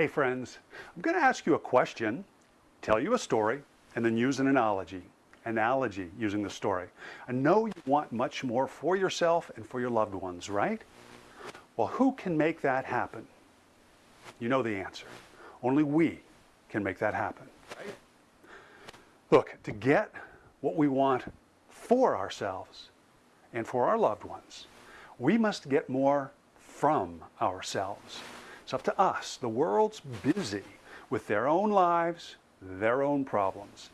Hey friends, I'm going to ask you a question, tell you a story, and then use an analogy. Analogy using the story. I know you want much more for yourself and for your loved ones, right? Well, who can make that happen? You know the answer. Only we can make that happen. Right? Look, to get what we want for ourselves and for our loved ones, we must get more from ourselves. It's up to us. The world's busy with their own lives, their own problems.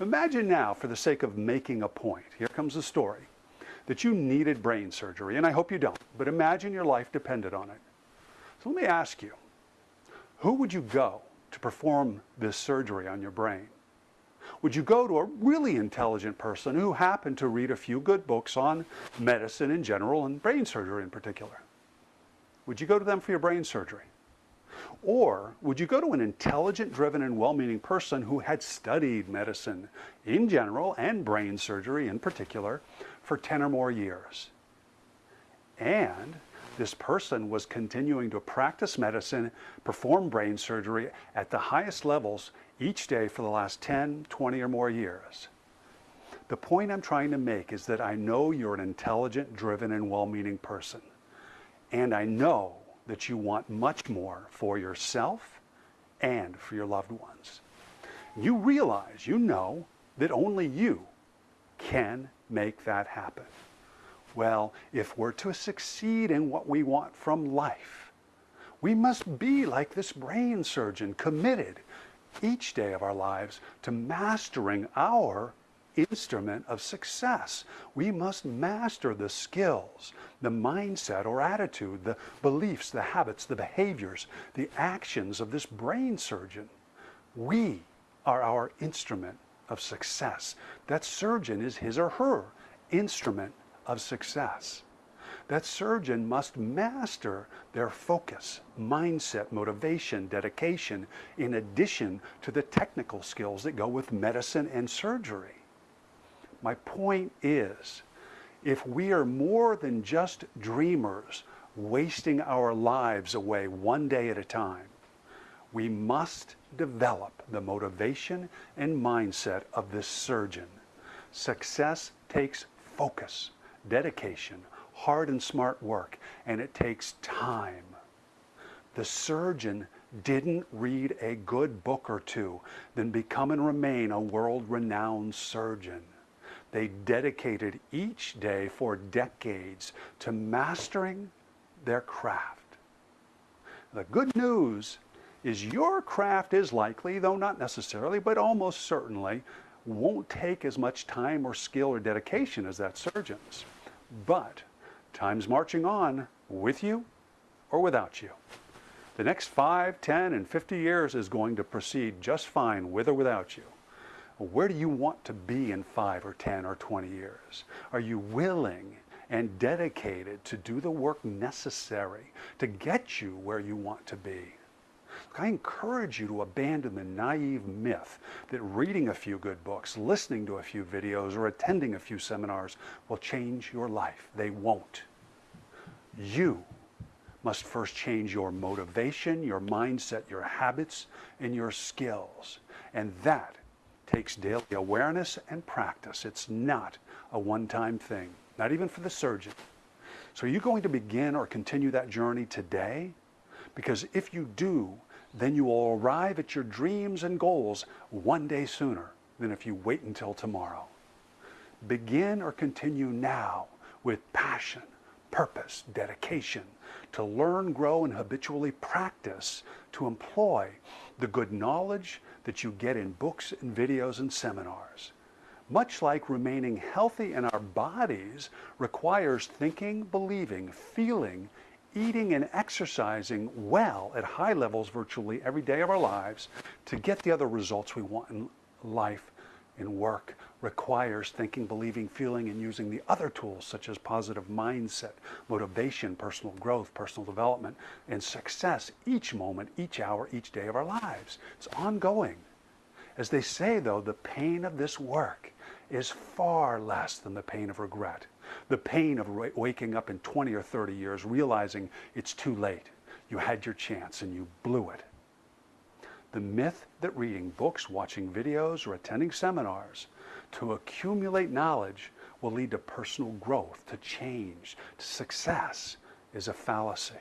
Imagine now, for the sake of making a point, here comes the story, that you needed brain surgery, and I hope you don't, but imagine your life depended on it. So let me ask you, who would you go to perform this surgery on your brain? Would you go to a really intelligent person who happened to read a few good books on medicine in general and brain surgery in particular? Would you go to them for your brain surgery? Or would you go to an intelligent, driven, and well-meaning person who had studied medicine in general and brain surgery in particular for 10 or more years? And this person was continuing to practice medicine, perform brain surgery at the highest levels each day for the last 10, 20 or more years. The point I'm trying to make is that I know you're an intelligent, driven, and well-meaning person. And I know that you want much more for yourself and for your loved ones. You realize, you know, that only you can make that happen. Well, if we're to succeed in what we want from life, we must be like this brain surgeon, committed each day of our lives to mastering our instrument of success. We must master the skills, the mindset or attitude, the beliefs, the habits, the behaviors, the actions of this brain surgeon. We are our instrument of success. That surgeon is his or her instrument of success. That surgeon must master their focus, mindset, motivation, dedication, in addition to the technical skills that go with medicine and surgery. My point is, if we are more than just dreamers wasting our lives away one day at a time, we must develop the motivation and mindset of this surgeon. Success takes focus, dedication, hard and smart work, and it takes time. The surgeon didn't read a good book or two, then become and remain a world-renowned surgeon. They dedicated each day for decades to mastering their craft. The good news is your craft is likely, though not necessarily, but almost certainly, won't take as much time or skill or dedication as that surgeon's. But time's marching on with you or without you. The next 5, 10, and 50 years is going to proceed just fine with or without you. Where do you want to be in 5 or 10 or 20 years? Are you willing and dedicated to do the work necessary to get you where you want to be? I encourage you to abandon the naive myth that reading a few good books, listening to a few videos, or attending a few seminars will change your life. They won't. You must first change your motivation, your mindset, your habits, and your skills. And that takes daily awareness and practice. It's not a one-time thing, not even for the surgeon. So are you going to begin or continue that journey today? Because if you do, then you will arrive at your dreams and goals one day sooner than if you wait until tomorrow. Begin or continue now with passion, purpose, dedication to learn, grow, and habitually practice to employ the good knowledge that you get in books and videos and seminars. Much like remaining healthy in our bodies requires thinking, believing, feeling, eating and exercising well at high levels virtually every day of our lives to get the other results we want in life and work requires thinking, believing, feeling, and using the other tools such as positive mindset, motivation, personal growth, personal development, and success each moment, each hour, each day of our lives. It's ongoing. As they say, though, the pain of this work is far less than the pain of regret. The pain of waking up in 20 or 30 years realizing it's too late. You had your chance and you blew it. The myth that reading books, watching videos, or attending seminars to accumulate knowledge will lead to personal growth, to change, to success is a fallacy.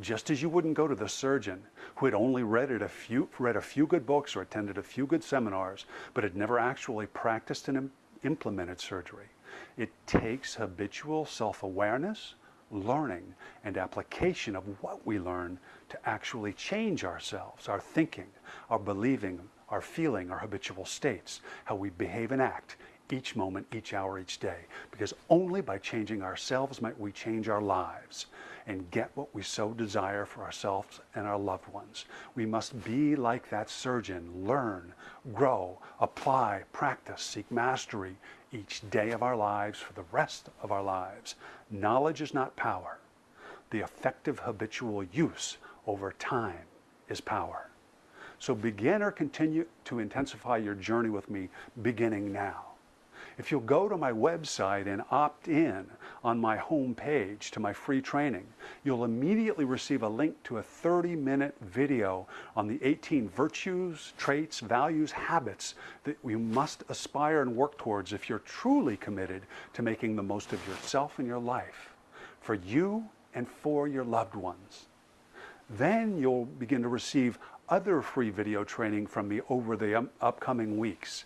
Just as you wouldn't go to the surgeon who had only read, a few, read a few good books or attended a few good seminars, but had never actually practiced and implemented surgery. It takes habitual self-awareness, learning, and application of what we learn to actually change ourselves, our thinking, our believing, our feeling, our habitual states, how we behave and act each moment, each hour, each day. Because only by changing ourselves might we change our lives and get what we so desire for ourselves and our loved ones. We must be like that surgeon, learn, grow, apply, practice, seek mastery each day of our lives for the rest of our lives. Knowledge is not power. The effective habitual use over time is power. So begin or continue to intensify your journey with me beginning now. If you'll go to my website and opt in on my home page to my free training, you'll immediately receive a link to a 30-minute video on the 18 virtues, traits, values, habits that you must aspire and work towards if you're truly committed to making the most of yourself and your life for you and for your loved ones. Then you'll begin to receive other free video training from me over the um, upcoming weeks.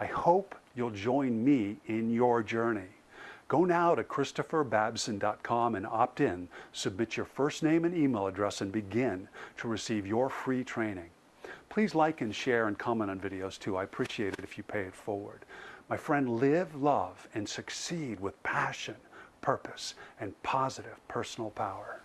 I hope you'll join me in your journey. Go now to christopherbabson.com and opt in, submit your first name and email address and begin to receive your free training. Please like and share and comment on videos too. I appreciate it if you pay it forward. My friend, live, love, and succeed with passion, purpose, and positive personal power.